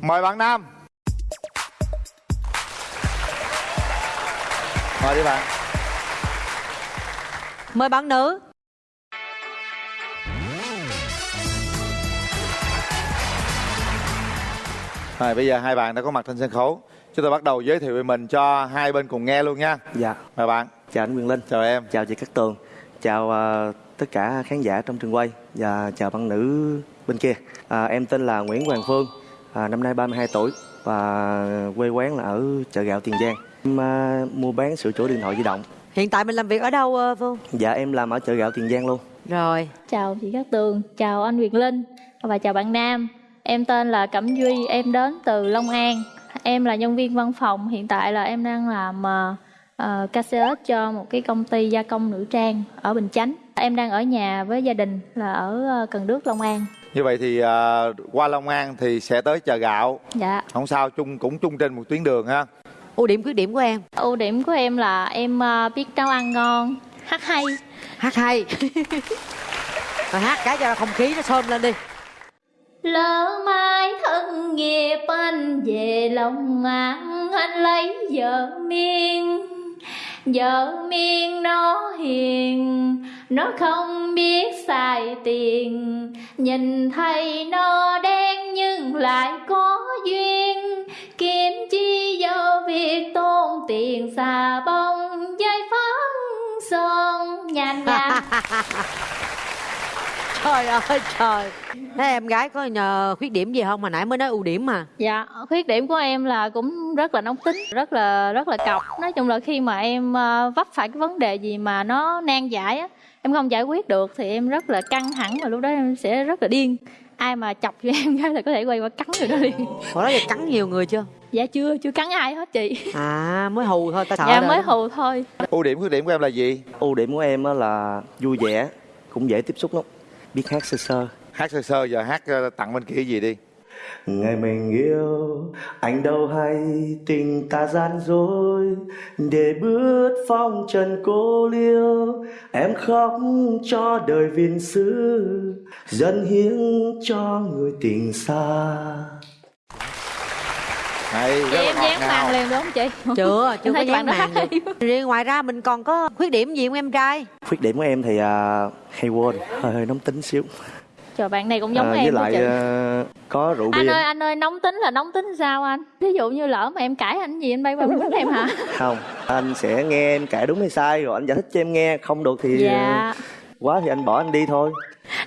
mời bạn nam. Mời đi bạn. Mời bạn nữ. Rồi bây giờ hai bạn đã có mặt trên sân khấu. Chúng tôi bắt đầu giới thiệu về mình cho hai bên cùng nghe luôn nha. Dạ, mời bạn. Chào anh Quyền Linh, chào em. Chào chị Cát Tường, chào ờ, tất cả khán giả trong trường quay. Và chào bạn nữ bên kia. À, em tên là Nguyễn Hoàng Phương, à, năm nay 32 tuổi và quê quán là ở chợ gạo Tiền Giang. Em à, mua bán sửa chữa điện thoại di động. Hiện tại mình làm việc ở đâu ờ, Phương? Dạ em làm ở chợ gạo Tiền Giang luôn. Rồi Chào chị Cát Tường, chào anh Việt Linh và chào bạn Nam. Em tên là Cẩm Duy, em đến từ Long An. Em là nhân viên văn phòng, hiện tại là em đang làm uh, KCS cho một cái công ty gia công nữ trang ở Bình Chánh. Em đang ở nhà với gia đình là ở ờ, Cần Đước, Long An. Như vậy thì à, qua long an thì sẽ tới chợ gạo. Dạ. không sao chung cũng chung trên một tuyến đường ha. Ưu điểm khuyết điểm của em? Ưu điểm của em là em ờ, biết nấu ăn ngon, hát hay. Hát hay. Rồi hát cái cho không khí nó xôm lên đi. Lỡ mai thân nghiệp anh về lòng an anh lấy vợ miên Vợ miên nó hiền, Nó không biết xài tiền. Nhìn thấy nó đen nhưng lại có duyên. Kiếm chi do việc tôn tiền xà bông Dây phấn son nhàn nhanh Trời ơi trời Thế em gái có nhờ khuyết điểm gì không? Mà nãy mới nói ưu điểm mà Dạ, khuyết điểm của em là cũng rất là nóng tính, rất là rất là cọc. Nói chung là khi mà em ờ, vấp phải cái vấn đề gì mà nó nan giải á, em không giải quyết được thì em rất là căng thẳng và lúc đó em sẽ rất là điên. Ai mà chọc cho em cái là có thể quay qua cắn người đó liền. Hồi đó giờ cắn nhiều người chưa? Dạ chưa, chưa cắn ai hết chị. À mới hù thôi ta sợ dạ rồi. mới hù thôi. ưu điểm khuyết điểm của em là gì Ưu điểm của em á là vui vẻ, cũng dễ tiếp xúc lắm. Biết hát sơ sơ. hát sơ sơ giờ hát ờ, tặng bên kia gì đi? Ngày mình yêu anh đâu hay tình ta gian dối. Để bước phong trần cô liêu em khóc cho đời viên xứ. Dần hiến cho người tình xa này Chị em dán màn liền đúng không chị? Chưa, chưa có dán màn Riêng ngoài ra mình còn có khuyết điểm gì không em trai? khuyết điểm của em thì à, hay quên hơi hơi nóng tính xíu Trời bạn này cũng giống À, em với lại chị. à, có rượu Anh bia ơi, anh ơi, nóng tính là nóng tính sao anh? Ví dụ như lỡ mà em cãi anh gì anh bay vào quýnh em hả? không anh sẽ nghe em kể đúng hay sai rồi anh giải thích cho em nghe không được thì Dạ. quá thì anh bỏ anh đi thôi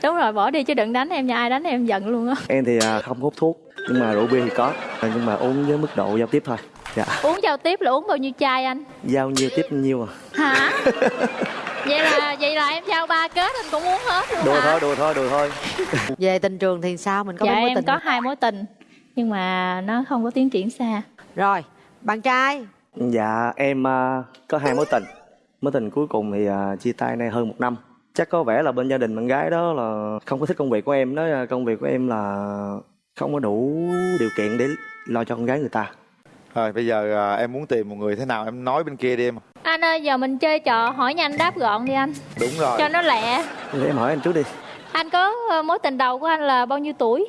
Đúng rồi, bỏ đi chứ đừng đánh em nha, ai đánh em giận luôn á. em thì à, không hút thuốc nhưng mà rượu bia thì có À, nhưng mà uống với mức độ giao tiếp thôi dạ Uống giao tiếp là uống bao nhiêu chai anh? giao nhiêu tiếp nhiêu à Hả? vậy là vậy là em giao ba kết anh cũng uống hết luôn đùa hả? thôi đùa thôi đùa thôi Về tình trường thì sao? Mình có dạ mấy mối em tình có hai mối tình nhưng mà nó không có tiến triển xa. Rồi, bạn trai dạ em à, có hai mối tình mối tình cuối cùng thì à, chia tay nay hơn một năm chắc có vẻ là bên gia đình bạn gái đó là không có thích công việc của em nói là công việc của em là không có đủ điều kiện để lo cho con gái người ta rồi bây giờ à, em muốn tìm một người thế nào em nói bên kia đi em Anh ơi giờ mình chơi trò hỏi nhanh đáp gọn đi anh đúng rồi cho nó lẹ. để em hỏi anh trước đi Anh có ờ, mối tình đầu của anh là bao nhiêu tuổi?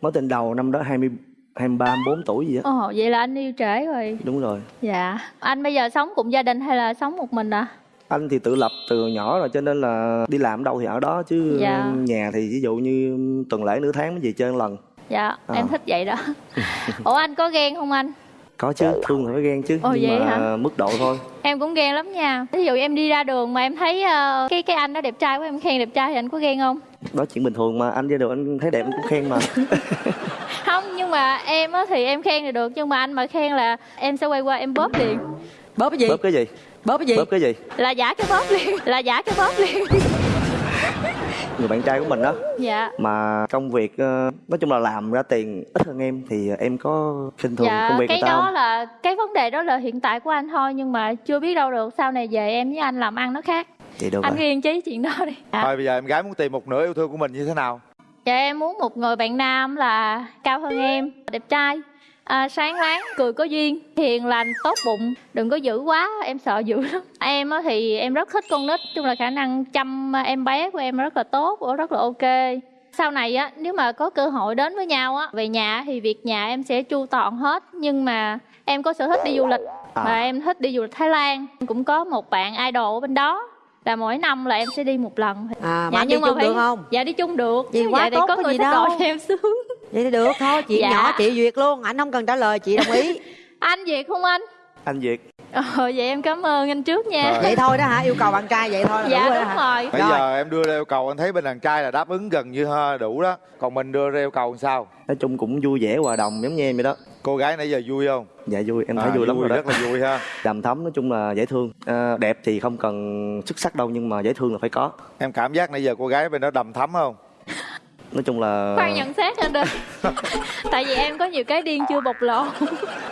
mối tình đầu năm đó 20 23 24 tuổi gì á Ồ vậy là anh yêu trễ rồi. đúng rồi Dạ. Anh bây giờ sống cùng gia đình hay là sống một mình à? anh thì tự lập từ nhỏ rồi cho nên là đi làm đâu thì ở đó chứ Dạ. nhà thì ví dụ như tuần lễ nửa tháng mới về chơi một lần Dạ, À. em thích vậy đó. Ủa anh có ghen không anh? có chứ thương thì phải ghen chứ Ồ, nhưng vậy mà hả? mức độ thôi Em cũng ghen lắm nha. Ví dụ em đi ra đường mà em thấy ờ, cái cái anh đó đẹp trai quá em khen đẹp trai thì anh có ghen không? đó chuyện bình thường mà anh ra đường anh thấy đẹp anh cũng khen mà Không, nhưng mà em á thì em khen thì được nhưng mà anh mà khen là em sẽ quay qua em bóp liền. Bóp cái gì? bóp cái gì Bóp cái gì? bóp cái gì Là giả cái bóp liền, là giả cái bóp liền. Người bạn trai của mình đó Dạ. mà công việc ờ, nói chung là làm ra tiền ít hơn em thì em có khinh thường Dạ, công việc cái người ta đó không là cái vấn đề đó là hiện tại của anh thôi nhưng mà chưa biết đâu được sau này về em với anh làm ăn nó khác. vậy được Anh rồi ghiền chí chuyện đó đi. Dạ. thôi bây giờ em gái muốn tìm một nửa yêu thương của mình như thế nào Dạ em muốn một người bạn nam là cao hơn em, đẹp trai, à, sáng láng, cười có duyên, hiền lành, tốt bụng, đừng có dữ quá, em sợ dữ lắm. Em á thì em rất thích con nít, chung là khả năng chăm em bé của em rất là tốt, rất là ok. sau này á nếu mà có cơ hội đến với nhau á về nhà thì việc nhà em sẽ chu toàn hết nhưng mà em có sở thích đi du lịch À. và em thích đi du lịch Thái Lan cũng có một bạn idol ở bên đó là mỗi năm là em sẽ đi một lần à mà anh đi chung được không dạ đi chung được Vậy quá dạ, để tốt, có có người gì đâu. em sướng vậy thì được thôi chị Dạ. nhỏ chị duyệt luôn anh không cần trả lời chị đồng ý anh Việt không anh anh việt ờ vậy em cảm ơn anh trước nha Rồi. vậy thôi đó hả yêu cầu bạn trai vậy thôi là dạ rồi đúng hả rồi Bây Rồi. giờ em đưa ra yêu cầu anh thấy bên đàn trai là đáp ứng gần như ha, đủ đó. Còn mình đưa ra yêu cầu làm sao? nói chung cũng vui vẻ hòa đồng giống như em vậy đó Cô gái nãy giờ vui không? dạ vui em thấy À, vui lắm rồi đó rất là vui ha. đầm thấm nói chung là dễ thương à, đẹp thì không cần xuất sắc đâu nhưng mà dễ thương là phải có Em cảm giác nãy giờ cô gái bên đó đầm thấm không? Nói chung là khoan nhận xét anh ơi tại vì em có nhiều cái điên chưa bộc lộ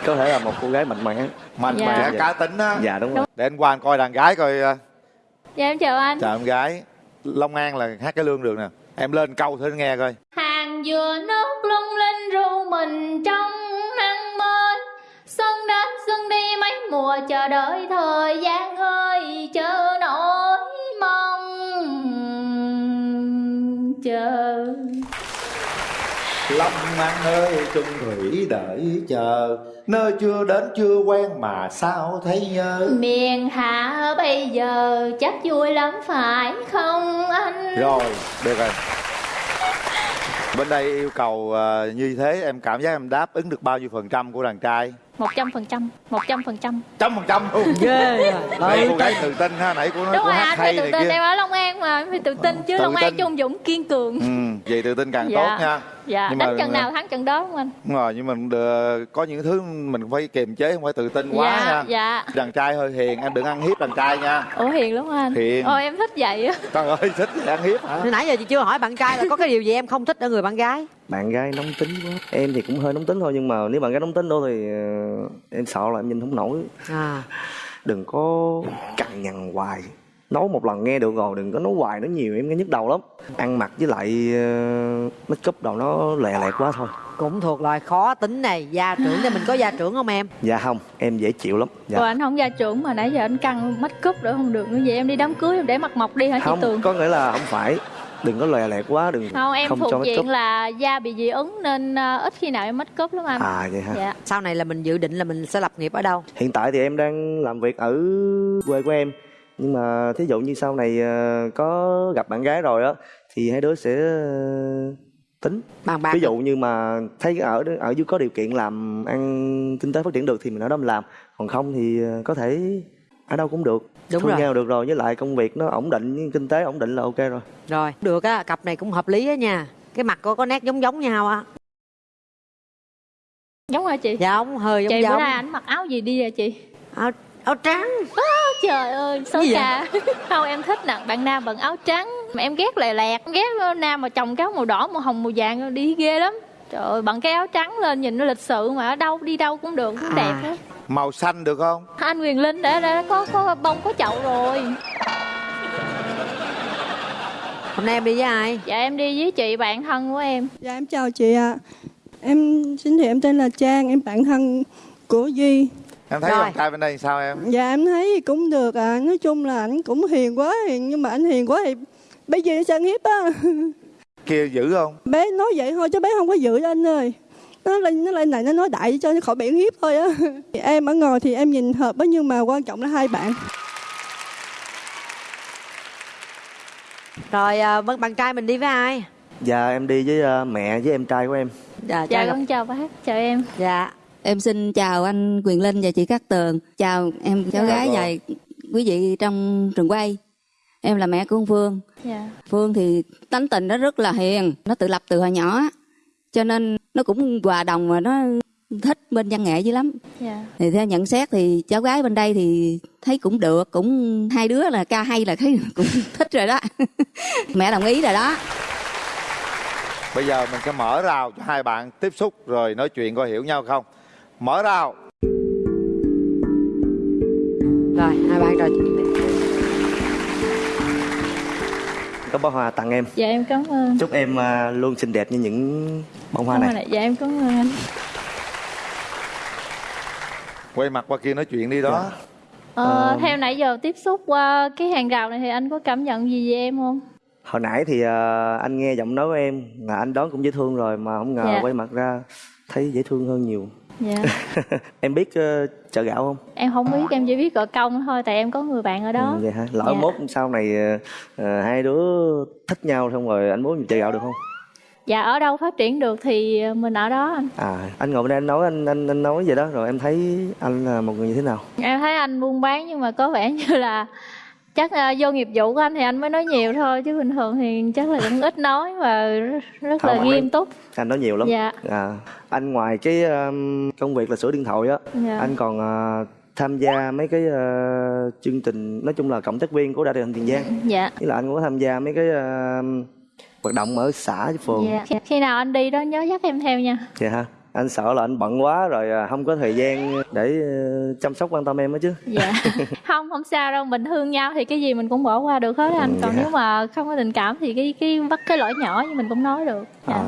có thể là một cô gái mạnh mẽ Mạnh Dạ. mẽ cá tính á. dạ đúng rồi Để anh qua anh coi đàn gái coi. à, dạ em chào anh Chào em gái. Long An là hát cái lương được nè. Em lên câu thử nghe coi. hàng dừa nước lung linh ru mình trong nắng mới xuân đến xuân đi mấy mùa chờ đợi thời gian ơi Long An ơi chung thủy đợi chờ. Nơi chưa đến chưa quen mà sao thấy nhớ? Miền hạ bây giờ chắc vui lắm phải không anh? Rồi, được rồi. Bên đây yêu cầu à, như thế em cảm giác em đáp ứng được bao nhiêu phần trăm của đàn trai? một trăm phần trăm một trăm phần trăm. Trăm phần trăm. Luôn ghê à. Nãy ừ, cô gái tự tin ha, nãy cô nói đúng rồi anh phải tự tin em ở long an mà em phải tự tin chứ Tự long an tin. trung dũng kiên cường. Ừ, vậy tự tin càng dạ. tốt nha dạ Nhưng đánh mà- trận nào thắng trận đó không anh? Đúng rồi, nhưng mà được, có những thứ mình phải kiềm chế, không phải tự tin quá dạ nha dạ. Đàn trai hơi hiền, em đừng ăn hiếp đàn trai nha. Ủa hiền lắm anh. Hiền. ôi em thích vậy á. Trời ơi, thích gì ăn hiếp hả? Nãy giờ chị chưa hỏi bạn trai là có cái điều gì em không thích ở người bạn gái? Bạn gái nóng tính quá. Em thì cũng hơi nóng tính thôi nhưng mà nếu bạn gái nóng tính đó thì ờ, em sợ là em nhìn không nổi. À. Đừng có cằn nhằn hoài nói một lần nghe được rồi đừng có nói hoài nói nhiều em nghe nhức đầu lắm. Ăn mặc với lại uh, make up đầu nó lè lẹt quá thôi. Cũng thuộc loại khó tính này. Gia trưởng thì mình có gia trưởng không em? Dạ không em dễ chịu lắm. Dạ. Ủa anh không gia trưởng mà nãy giờ anh căng make up nữa không được nữa vậy? Em đi đám cưới em để mặt mộc đi hả chị không Tường? có nghĩa là không phải. Đừng có lè lẹt quá đừng không em không thuộc diện là da bị dị ứng nên ờ, ít khi nào em make up lắm anh. À vậy ha dạ. Sau này là mình dự định là mình sẽ lập nghiệp ở đâu? Hiện tại thì em đang làm việc ở quê của em nhưng mà thí dụ như sau này ờ, có gặp bạn gái rồi á thì hai đứa sẽ ờ, tính. Bàn bạc ví dụ như mà thấy ở ở dưới có điều kiện làm ăn kinh tế phát triển được thì mình ở đó mình làm. Còn không thì ờ, có thể ở đâu cũng được. Đúng Thương rồi. nhau được rồi với lại công việc nó ổn định kinh tế ổn định là ok rồi. Rồi được á cặp này cũng hợp lý á nha. Cái mặt có có nét giống giống nhau á. Giống hả chị? Giống hơi giống chị bữa giống. nay ảnh mặc áo gì đi à chị? Áo, áo trắng trời ơi xấu vậy? xa không em thích nè bạn nam bận áo trắng mà em ghét lè lẹt ghét nam mà chồng cái áo màu đỏ màu hồng màu vàng đi ghê lắm trời ơi bận cái áo trắng lên nhìn nó lịch sự mà ở đâu đi đâu cũng được cũng À. đẹp hết Màu xanh được không? anh Quyền Linh đã, đã có có bông có chậu rồi hôm nay em đi với ai dạ em đi với chị bạn thân của em Dạ em chào chị ạ. Em xin thì em tên là Trang, em bạn thân của Duy. Em thấy Rồi. trai bên đây sao em? Dạ em thấy cũng được à, nói chung là anh cũng hiền quá hiền nhưng mà anh hiền quá thì bé Duy nó chân hiếp á. Kia dữ không? Bé nói vậy thôi chứ bé không có giữ anh ơi. Nó lên nó lên này nó nói đại cho nó khỏi bị hiếp thôi á. Em ở ngồi thì em nhìn hợp á nhưng mà quan trọng là hai bạn. rồi à, bạn bạn trai mình đi với ai dạ em đi với ờ, mẹ với em trai của em dạ dạ gặp- con chào bác chào em dạ Em xin chào anh Quyền Linh và chị Cát Tường. Chào em cháu Dạ gái cô. và quý vị trong trường quay. Em là mẹ của con Phương. dạ Phương thì tánh tình nó rất là hiền, nó tự lập từ hồi nhỏ. á. Cho nên nó cũng hòa đồng và nó thích bên văn nghệ dữ lắm. dạ Thì theo nhận xét thì cháu gái bên đây thì thấy cũng được, cũng hai đứa là ca hay là thấy cũng thích rồi đó. mẹ đồng ý rồi đó. Bây giờ mình sẽ mở rào cho hai bạn tiếp xúc rồi nói chuyện coi hiểu nhau không? Mở rào. rồi hai bạn đi. có bó hoa tặng em dạ em cảm ơn chúc em ờ, luôn xinh đẹp như những bông hoa này ạ. dạ em cảm ơn anh Quay mặt qua kia nói chuyện đi đó. Ờ, theo nãy giờ tiếp xúc qua cái hàng rào này thì anh có cảm nhận gì về em không? hồi nãy thì ờ, anh nghe giọng nói của em là anh đón cũng dễ thương rồi mà không ngờ Dạ. quay mặt ra thấy dễ thương hơn nhiều dạ. Em biết ờ, chợ gạo không? Em không biết em chỉ biết gọi công thôi tại em có người bạn ở đó. Ừ, vậy hả? Lỡ Dạ. mốt sau này ờ, hai đứa thích nhau xong rồi anh muốn chợ gạo được không? Dạ ở đâu phát triển được thì mình ở đó anh. À anh ngồi bên đây anh nói anh anh anh nói vậy đó rồi em thấy anh là một người như thế nào? Em thấy anh buôn bán nhưng mà có vẻ như là chắc là vô nghiệp vụ của anh thì anh mới nói nhiều thôi chứ bình thường thì chắc là cũng ít nói và rất, Không, là anh nghiêm túc. Anh nói nhiều lắm. Dạ. à, anh ngoài cái um, công việc là sửa điện thoại á Dạ. anh còn ờ, tham gia mấy cái ờ, chương trình nói chung là cộng tác viên của truyền hình tiền giang. Dạ. Với là anh cũng có tham gia mấy cái ờ, hoạt động ở xã với phường. Dạ. Khi nào anh đi đó nhớ dắt em theo nha. Dạ hả? Anh sợ là anh bận quá rồi à, không có thời gian để ờ, chăm sóc quan tâm em đó chứ. dạ không không sao đâu mình thương nhau thì cái gì mình cũng bỏ qua được hết anh Ừ, còn dạ. nếu mà không có tình cảm thì cái cái bắt cái lỗi nhỏ thì mình cũng nói được dạ. À,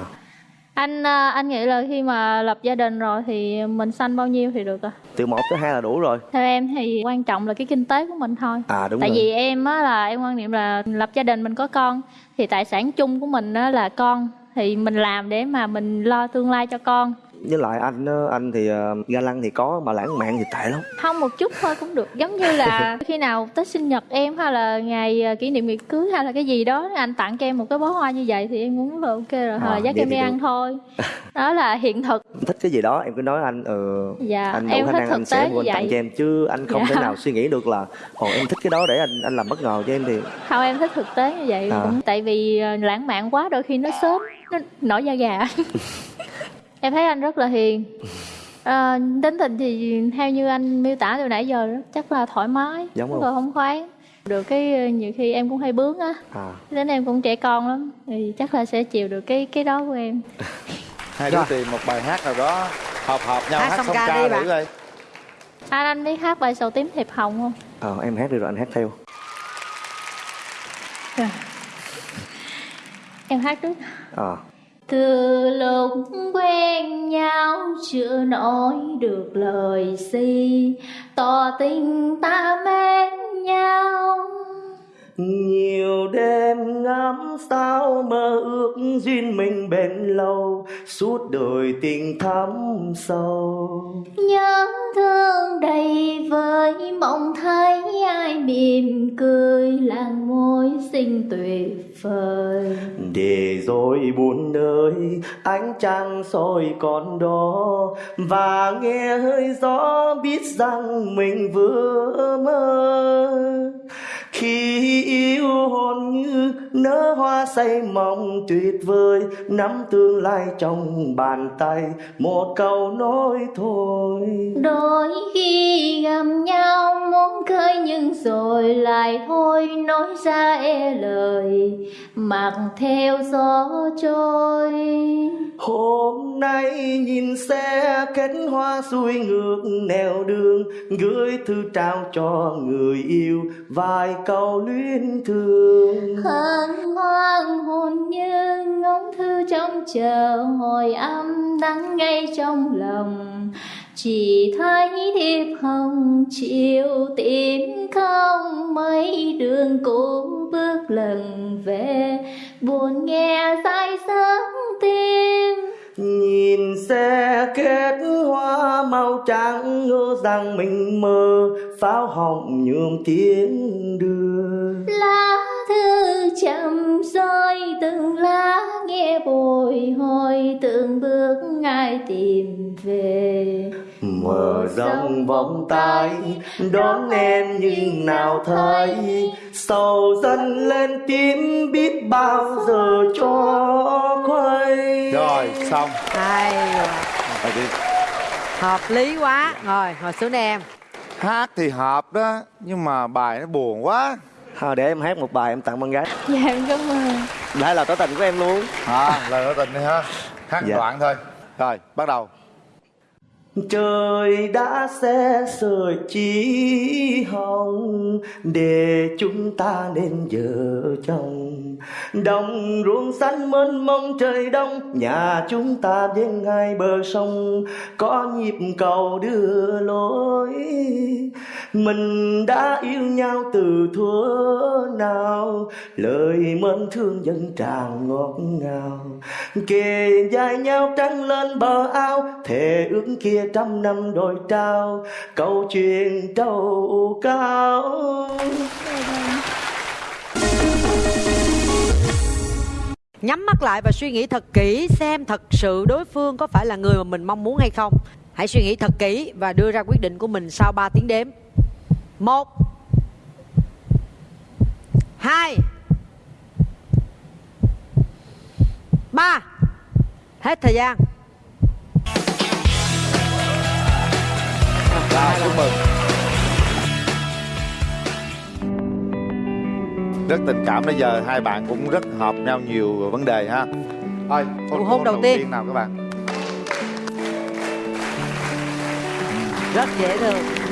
anh anh nghĩ là khi mà lập gia đình rồi thì mình sanh bao nhiêu thì được à từ một tới hai là đủ rồi. theo em thì quan trọng là cái kinh tế của mình thôi À đúng tại rồi. vì em á là em quan niệm là lập gia đình mình có con thì tài sản chung của mình á là con thì mình làm để mà mình lo tương lai cho con Với lại anh á, anh thì ờ, ga lăng thì có mà lãng mạn thì tệ lắm. không một chút thôi cũng được giống như là khi nào tết sinh nhật em hay là ngày à, kỷ niệm ngày cưới hay là cái gì đó anh tặng cho em một cái bó hoa như vậy thì em cũng là ok rồi hoặc À, là dắt em đi ăn thôi đó là hiện thực Thích cái gì đó em cứ nói anh ừ, Dạ, anh em đủ khả năng anh sẽ mua anh tặng cho em chứ anh không Dạ. thể nào suy nghĩ được là ồ em thích cái đó để anh anh làm bất ngờ cho em thì không em thích thực tế như vậy À. cũng tại vì lãng mạn quá đôi khi nó sớm nó nổi da gà em thấy anh rất là hiền. À, tính tình thì theo như anh miêu tả từ nãy giờ chắc là thoải mái Giống rất không? là không khoái. Được cái ờ, nhiều khi em cũng hay bướng á. À. Đến em cũng trẻ con lắm thì chắc là sẽ chịu được cái cái đó của em. Hai đứa tìm một bài hát nào đó hợp hợp nhau Hát hát, song song ca ca, đi thử coi. Anh anh biết hát bài sầu tím thiệp hồng không? Ờ, em hát đi rồi anh hát theo. em hát trước. Ờ từ lúc quen nhau chưa nói được lời gì tỏ tình ta mến nhau. Nhiều đêm ngắm sao mơ ước duyên mình bền lâu Suốt đời tình thắm sâu. Nhớ thương đầy vơi mong thấy ai mỉm cười làng môi xinh tuyệt vời. Để rồi buồn nơi ánh trăng soi còn đó Và nghe hơi gió biết rằng mình vừa mơ Khi yêu hồn như nở hoa say mong tuyệt vời Nắm tương lai trong bàn tay Một câu nói thôi. Đôi khi gặp nhau muốn cười nhưng rồi lại thôi nói ra e lời mặc theo gió trôi. Hôm nay nhìn xe kết hoa xuôi ngược nẻo đường Gửi thư trao cho người yêu vài câu luyến thương. Hân hoan hồn như ngóng thư trong chờ hồi âm đắng ngay trong lòng. Chỉ thấy thiệp hồng chiều tìm không mấy đường cũ bước lần về. Buồn nghe say sớm tim. Nhìn xe kết hoa màu trắng ngỡ rằng mình mơ Pháo hồng nhuộm tiếng đưa lá thư chậm rơi từng lá nghe bồi hồi từng bước ai tìm về. Mở rộng vòng tay đón em nhưng nào thấy. Sầu dần lên tím biết bao giờ cho khuây. Rồi xong. Hay Rồi đi. hợp lý quá. Rồi ngồi xuống đây em. Hát thì hợp đó nhưng mà bài nó buồn quá. Thôi để em hát một bài em tặng bạn gái. Dạ em cảm ơn. Đây là tỏ tình của em luôn. À lời tỏ tình đi ha. Hát Dạ. đoạn thôi. Rồi bắt đầu Trời đã xe sợi chỉ hồng Để chúng ta nên vợ chồng. Đồng ruộng xanh mênh mông trời đông, nhà chúng ta bên hai bờ sông. Có nhịp cầu đưa lối, mình đã yêu nhau từ thuở nào. Lời mến thương dân tràn ngọt ngào. Kề vai nhau trắng lên bờ ao, thề ước kia trăm năm đôi trao, câu chuyện trâu cao Nhắm mắt lại và suy nghĩ thật kỹ, xem thật sự đối phương có phải là người mà mình mong muốn hay không. Hãy suy nghĩ thật kỹ và đưa ra quyết định của mình sau 3 tiếng đếm. Một, Hai, Ba Hết thời gian Rồi, chúc mừng. Rất tình cảm bây giờ hai bạn cũng rất hợp nhau nhiều vấn đề ha. Thôi, Nụ hôn đầu tiên. nào các bạn? Rất dễ thương